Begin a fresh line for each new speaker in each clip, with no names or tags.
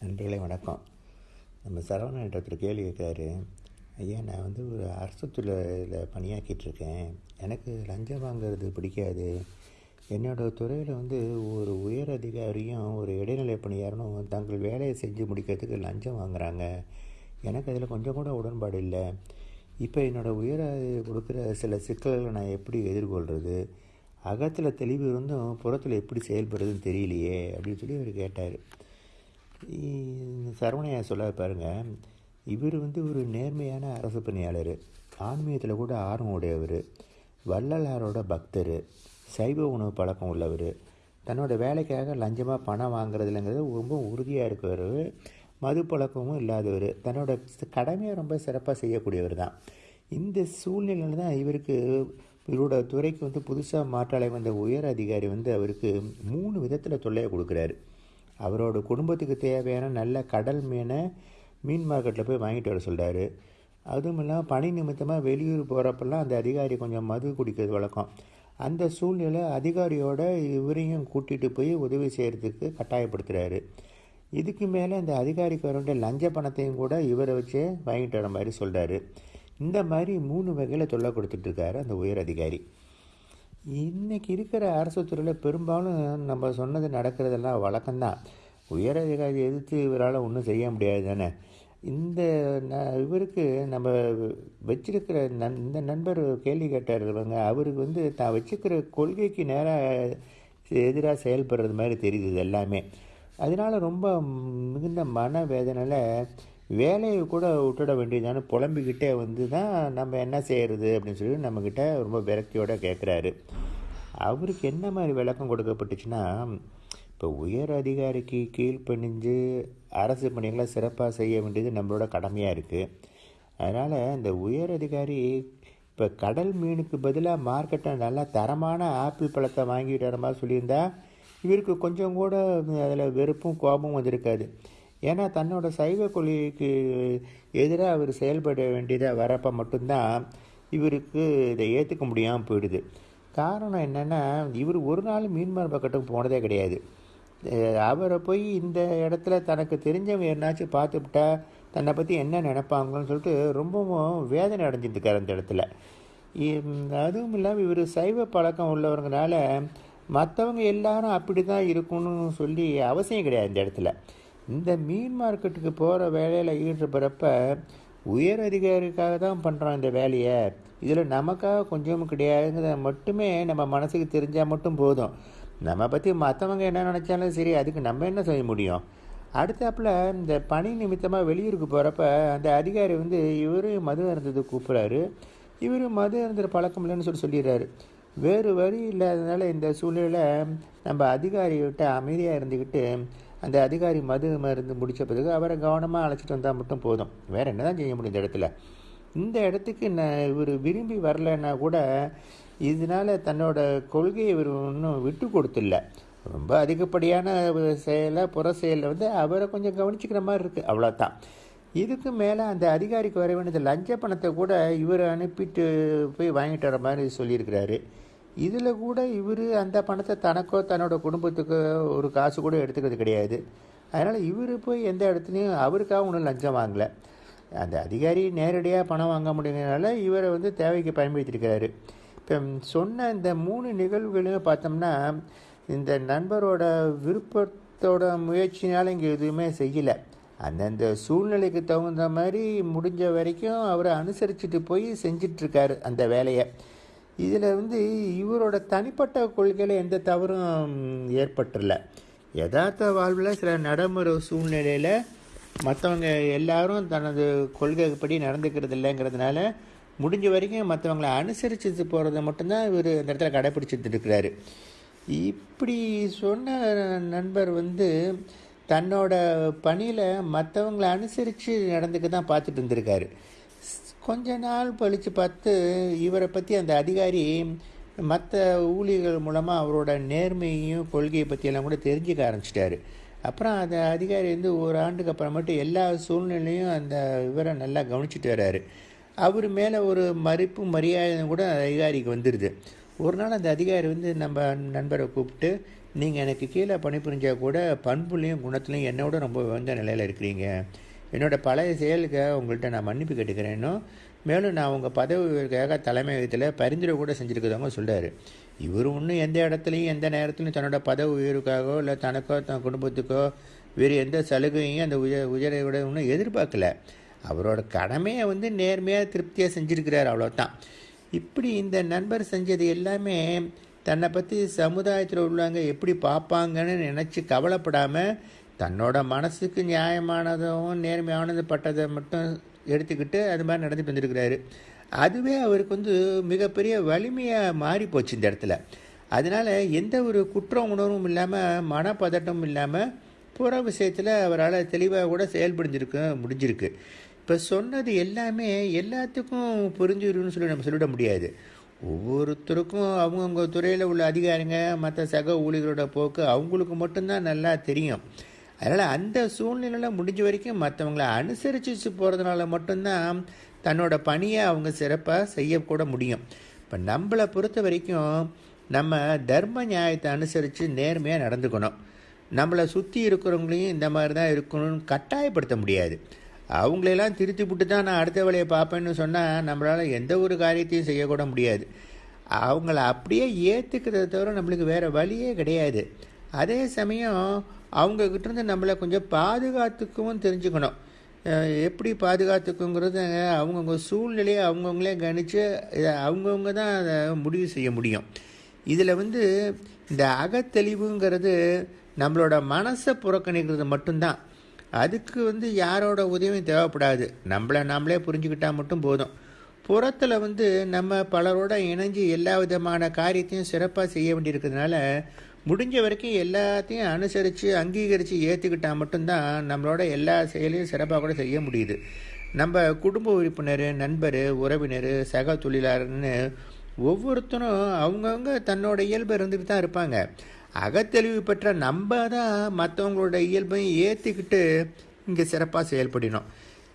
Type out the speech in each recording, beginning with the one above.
நண்பர்களே வணக்கம். நம்ம சரவணன் ஒருத்தர் கேள்வி கேட்குறாரு ஐயா நான் வந்து ஒரு அரசு துறையில் பணியாக்கிட்டுருக்கேன் எனக்கு லஞ்சம் வாங்குறது பிடிக்காது. என்னோட துறையில் வந்து ஒரு உயர் அதிகாரியும் ஒரு இடைநிலை பணியாரனும் தங்கள் வேலையை செஞ்சு முடிக்கிறதுக்கு லஞ்சம் வாங்குறாங்க. எனக்கு அதில் கொஞ்சம் கூட உடன்பாடு இல்லை. இப்போ என்னோடய உயர் கொடுக்குற சில சிக்கல்களை நான் எப்படி எதிர்கொள்கிறது அகத்தில் தெளிவு இருந்தும் புறத்தில் எப்படி செயல்படுறதுன்னு தெரியலையே அப்படின்னு சொல்லி அவர் கேட்டார். சரவணையா சொல்ல பாருங்கள் இவர் வந்து ஒரு நேர்மையான அரசு பணியாளர். ஆன்மீகத்தில் கூட ஆர்வம் உடையவர். வள்ளலாரோட பக்தர். சைவ உணவு பழக்கம் உள்ளவர். தன்னோட வேலைக்காக லஞ்சமாக பணம் வாங்குறதுலங்கிறது ரொம்ப உறுதியாக இருக்கிறவர். மது பழக்கமும் இல்லாதவர். தன்னோட கடமையை ரொம்ப சிறப்பாக செய்யக்கூடியவர் தான். இந்த சூழ்நிலையில் தான் இவருக்கு இவரோட துறைக்கு வந்து புதுசாக மாற்றாலை வந்த உயர் அதிகாரி வந்து அவருக்கு மூணு விதத்தில் தொல்லையை கொடுக்குறாரு. அவரோட குடும்பத்துக்கு தேவையான நல்ல கடல் மீனை மீன் மார்க்கெட்டில் போய் வாங்கிட்டு வர சொல்கிறாரு அதுவும் இல்லாமல் பணி நிமித்தமாக வெளியூர் போகிறப்பெல்லாம் அந்த அதிகாரி கொஞ்சம் மது குடிக்கிறது வழக்கம். அந்த சூழ்நிலை அதிகாரியோட இவரையும் கூட்டிகிட்டு போய் உதவி செய்கிறதுக்கு கட்டாயப்படுத்துகிறாரு இதுக்கு மேலே இந்த அதிகாரிக்கு வர வேண்டிய லஞ்ச பணத்தையும் கூட இவரை வச்சே வாங்கிட்டு வர மாதிரி சொல்கிறாரு இந்த மாதிரி மூணு வகையில் தொல்லை கொடுத்துட்ருக்காரு அந்த உயர் அதிகாரி. இன்றைக்கி இருக்கிற அரசு துறையில் பெரும்பாலும் நம்ம சொன்னது நடக்கிறதெல்லாம் வழக்கம்தான். உயர் அதிகாரி எதிர்த்து இவரால் ஒன்றும் செய்ய முடியாது தானே? இந்த ந இவருக்கு நம்ம வச்சிருக்கிற நன் இந்த நண்பர் கேள்வி கேட்டாருங்க அவருக்கு வந்து தான் வச்சுக்கிற கொள்கைக்கு நேராக எதிராக செயல்படுறது மாதிரி தெரியுது எல்லாமே. அதனால் ரொம்ப மிகுந்த மன வேதனையில் வேலையை கூட விட்டுட வேண்டியதான? புலம்பிக்கிட்டே வந்து தான் நம்ம என்ன செய்கிறது அப்படின்னு சொல்லி நம்மக்கிட்ட ரொம்ப விரக்தியோடு கேட்குறாரு அவருக்கு என்ன மாதிரி விளக்கம் கொடுக்கப்பட்டுச்சுன்னா இப்போ உயர் அதிகாரிக்கு கீழ்ப்பணிஞ்சு அரசு பணிகளை சிறப்பாக செய்ய வேண்டியது நம்மளோட கடமையாக இருக்குது அதனால் இந்த உயர் அதிகாரி இப்போ கடல் மீனுக்கு பதிலாக மார்க்கெட்டில் நல்லா தரமான ஆப்பிள் பழத்தை வாங்கிட்டு வர மாதிரி சொல்லியிருந்தா இவருக்கு கொஞ்சம் கூட அதில் வெறுப்பும் கோபமும் வந்திருக்காது. ஏன்னா தன்னோட சைவ கொள்கைக்கு எதிராக அவர் செயல்பட வேண்டியதாக வரப்போ மட்டும்தான் இவருக்கு இதை ஏற்றுக்க முடியாமல் போயிடுது. காரணம் என்னென்னா இவர் ஒரு நாள் மீன்மார் பக்கத்துக்கு போனதே கிடையாது. அவரை போய் இந்த இடத்துல தனக்கு தெரிஞ்சவங்க என்னாச்சும் பார்த்துவிட்டா தன்னை பற்றி என்ன நினைப்பாங்கன்னு சொல்லிட்டு ரொம்பவும் வேதனை அடைஞ்சிருக்கார் அந்த இடத்துல. அதுவும் இல்லாமல் இவர் சைவ பழக்கம் உள்ளவங்கனால மற்றவங்க எல்லாரும் அப்படி தான் இருக்கணும்னு சொல்லி அவசியம் கிடையாது இந்த இடத்துல. இந்த மீன் மார்க்கெட்டுக்கு போகிற வேலையில் ஈடுபடுறப்ப உயர் அதிகாரிக்காக தான் பண்ணுறோம் இந்த வேலையை. இதில் நமக்காக கொஞ்சமும் கிடையாதுங்கிறத மட்டுமே நம்ம மனசுக்கு தெரிஞ்சால் மட்டும் போதும். நம்ம பற்றி மற்றவங்க என்ன நினச்சாலும் சரி அதுக்கு நம்ம என்ன செய்ய முடியும்? அடுத்தாப்புல இந்த பணி நிமித்தமாக வெளியூருக்கு போகிறப்ப அந்த அதிகாரி வந்து இவரும் மது இருந்தது கூப்பிட்றாரு. இவரும் மது இருந்துற பழக்கம் இல்லைன்னு சொல்லி சொல்லிடுறாரு. வேறு வழி இல்லாததுனால இந்த சூழ்நிலையில் நம்ம அதிகாரிகிட்ட அமைதியாக இருந்துக்கிட்டு அந்த அதிகாரி மது மருந்து முடித்த பிறகு அவரை கவனமாக அழைச்சிட்டு வந்தால் மட்டும் போதும். வேறு என்ன தான் செய்ய முடியும் இந்த இடத்துல? இந்த இடத்துக்கு நான் இவர் விரும்பி வரலைன்னா கூட இதனால் தன்னோட கொள்கையை இவர் ஒன்றும் விட்டு கொடுத்துல ரொம்ப அதிகப்படியான செயலை புற செயலில் வந்து அவரை கொஞ்சம் கவனிச்சிக்கிற மாதிரி இருக்குது அவ்வளோதான் இதுக்கு மேலே அந்த அதிகாரிக்கு வர வேண்டியது லஞ்ச பணத்தை கூட இவர் அனுப்பிட்டு போய் வாங்கிட்டு வர மாதிரி சொல்லியிருக்கிறாரு. இதில் கூட இவர் அந்த பணத்தை தனக்கோ தன்னோட குடும்பத்துக்கோ ஒரு காசு கூட எடுத்துக்கிறது கிடையாது. அதனால் இவர் போய் எந்த இடத்துலையும் அவருக்காக ஒன்றும் லஞ்சம் வாங்கலை. அந்த அதிகாரி நேரடியாக பணம் வாங்க முடியுங்கிறனால இவரை வந்து தேவைக்கு பயன்படுத்தியிருக்கிறாரு. இப்போ சொன்ன இந்த மூணு நிகழ்வுகளையும் பார்த்தோம்னா இந்த நண்பரோட விருப்பத்தோட முயற்சினால் இங்கே எதுவுமே செய்யலை. அந்தந்த சூழ்நிலைக்கு தகுந்த மாதிரி முடிஞ்ச வரைக்கும் அவரை அனுசரிச்சுட்டு போய் செஞ்சிட்ருக்காரு அந்த வேலையை. இதில் வந்து இவரோட தனிப்பட்ட கொள்கையில் எந்த தவறும் ஏற்பட்டுல. யதார்த்த வாழ்வில் சில நடைமுறை சூழ்நிலையில் மற்றவங்க எல்லாரும் தனது கொள்கைப்படி நடந்துக்கிறது இல்லைங்கிறதுனால முடிஞ்ச வரைக்கும் மற்றவங்களை அனுசரித்து போகிறத மட்டும்தான் இவர் அந்த இடத்துல கடைப்பிடிச்சிட்டு இருக்கிறாரு. இப்படி சொன்ன நண்பர் வந்து தன்னோட பணியில் மற்றவங்களை அனுசரித்து நடந்துக்க தான் பார்த்துட்டு இருந்திருக்காரு. கொஞ்ச நாள் பழித்து பார்த்து இவரை பற்றி அந்த அதிகாரி மற்ற ஊழியர்கள் மூலமாக அவரோட நேர்மையையும் கொள்கையை பற்றியெல்லாம் கூட தெரிஞ்சுக்க ஆரம்பிச்சிட்டாரு. அப்புறம் அந்த அதிகாரி வந்து ஒரு ஆண்டுக்கு அப்புறமேட்டு எல்லா சூழ்நிலையும் அந்த இவரை நல்லா கவனிச்சிட்டு வர்றாரு அவர் மேலே ஒரு மதிப்பு மரியாதை கூட அந்த அதிகாரிக்கு வந்துடுது ஒரு நாள் அந்த அதிகாரி வந்து நம்ம நண்பரை கூப்பிட்டு நீங்கள் எனக்கு கீழே பணிபுரிஞ்சால் கூட பண்புலையும் குணத்துலையும் என்னோட ரொம்ப உயர்ந்த நிலையில் இருக்கிறீங்க. என்னோட பழைய செயலுக்கு உங்கள்கிட்ட நான் மன்னிப்பு கேட்டுக்கிறேனோ மேலும் நான் உங்கள் பதவிக்காக தலைமையகத்தில் பரிந்துரை கூட செஞ்சுருக்கிறவங்க சொல்கிறாரு இவர் ஒன்றும் எந்த இடத்துலையும் எந்த நேரத்துலையும் தன்னோட பதவி உயர்வுக்காகவோ இல்லை தனக்கோ தன் குடும்பத்துக்கோ வேறு எந்த சலுகையும் அந்த உயர் உயர்வை ஒன்றும் எதிர்பார்க்கல. அவரோட கடமையை வந்து நேர்மையாக திருப்தியாக செஞ்சுருக்கிறார் அவ்வளோதான் இப்படி இந்த நண்பர் செஞ்சது எல்லாமே தன்னை பற்றி சமுதாயத்தில் உள்ளவங்க எப்படி பார்ப்பாங்கன்னு நினச்சி கவலைப்படாமல் தன்னோட மனசுக்கு நியாயமானதும் நேர்மையானது பட்டதை மட்டும் எடுத்துக்கிட்டு அது மாதிரி நடந்துட்டு வந்திருக்கிறாரு. அதுவே அவருக்கு வந்து மிகப்பெரிய வலிமையாக மாறி போச்சு இந்த இடத்துல. அதனால் எந்த ஒரு குற்ற உணர்வும் இல்லாமல் மனப்பதட்டமும் இல்லாமல் புற விஷயத்தில் அவரால் தெளிவாக கூட செயல்படுத்திருக்க முடிஞ்சிருக்கு. இப்போ சொன்னது எல்லாமே எல்லாத்துக்கும் புரிஞ்சிருன்னு சொல்லி நம்ம சொல்லிட முடியாது. ஒவ்வொருத்தருக்கும் அவங்கவுங்க துறையில் உள்ள அதிகாரிங்க மற்ற சக ஊழியர்களோட போக்கு அவங்களுக்கு மட்டும்தான் நல்லா தெரியும். அதனால் அந்த சூழ்நிலையில் முடிஞ்ச வரைக்கும் மற்றவங்கள அனுசரித்து போகிறதுனால மட்டும்தான் தன்னோட பணியை அவங்க சிறப்பாக செய்யக்கூட முடியும். இப்போ நம்மளை பொறுத்த வரைக்கும் நம்ம தர்ம நியாயத்தை அனுசரித்து நேர்மையாக நடந்துக்கணும். நம்மளை சுற்றி இருக்கிறவங்களையும் இந்த மாதிரி தான் இருக்கணும்னு கட்டாயப்படுத்த முடியாது. அவங்களெல்லாம் திருத்தி விட்டு தான் நான் அடுத்த வேலையை பார்ப்பேன்னு சொன்னால் நம்மளால் எந்த ஒரு காரியத்தையும் செய்யக்கூட முடியாது. அவங்கள அப்படியே ஏற்றுக்கிறத தவிர நம்மளுக்கு வேறு வழியே கிடையாது. அதே சமயம் அவங்கக்கிட்டேருந்து நம்மளை கொஞ்சம் பாதுகாத்துக்கவும் தெரிஞ்சுக்கணும். எப்படி பாதுகாத்துக்குங்கிறது அவங்கவுங்க சூழ்நிலையை அவங்கவுங்களே கணித்து இதை அவங்கவுங்க தான் அதை முடிவு செய்ய முடியும். இதில் வந்து இந்த அகத்தெளிவுங்கிறது நம்மளோட மனசை புறக்கணிக்கிறது மட்டும்தான். அதுக்கு வந்து யாரோட உதவியும் தேவைப்படாது. நம்மளை நாமளே புரிஞ்சுக்கிட்டால் மட்டும் போதும். புறத்தில் வந்து நம்ம பலரோட இணைஞ்சு எல்லா விதமான காரியத்தையும் சிறப்பாக செய்ய வேண்டியிருக்கிறதுனால முடிஞ்ச வரைக்கும் எல்லாத்தையும் அனுசரித்து அங்கீகரித்து ஏற்றுக்கிட்டால் மட்டும்தான் நம்மளோட எல்லா செயலையும் சிறப்பாக கூட செய்ய முடியுது. நம்ம குடும்ப உறுப்பினர் நண்பர் உறவினர் சக தொழிலாளர்னு ஒவ்வொருத்தரும் அவங்கவுங்க தன்னோட இயல்பு இருந்துட்டு தான் இருப்பாங்க. அகத்தெளிவு பெற்ற நம்ம தான் மற்றவங்களோட இயல்பையும் ஏற்றிக்கிட்டு இங்கே சிறப்பாக செயல்படணும்.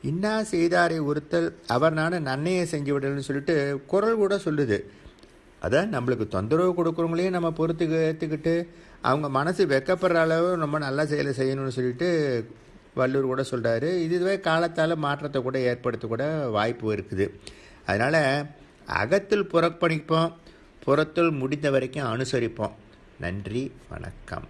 இன்னா செய்தாரை ஒருத்தல் அவர் நானும் நன்மையை செஞ்சு விடணும்னு சொல்லிட்டு குரல் கூட சொல்லுது. அதான் நம்மளுக்கு தொந்தரவு கொடுக்குறவங்களையும் நம்ம பொறுத்து ஏற்றுக்கிட்டு அவங்க மனசு வெக்கப்படுற அளவு ரொம்ப நல்ல செயலை செய்யணும்னு சொல்லிட்டு வள்ளூர் கூட சொல்கிறாரு இதுவே காலத்தால் மாற்றத்தை கூட ஏற்படுத்தக்கூட வாய்ப்பு இருக்குது. அதனால் அகத்தில் புறப்பணிப்போம் புறத்தில் முடிந்த வரைக்கும் அனுசரிப்போம். நன்றி வணக்கம்.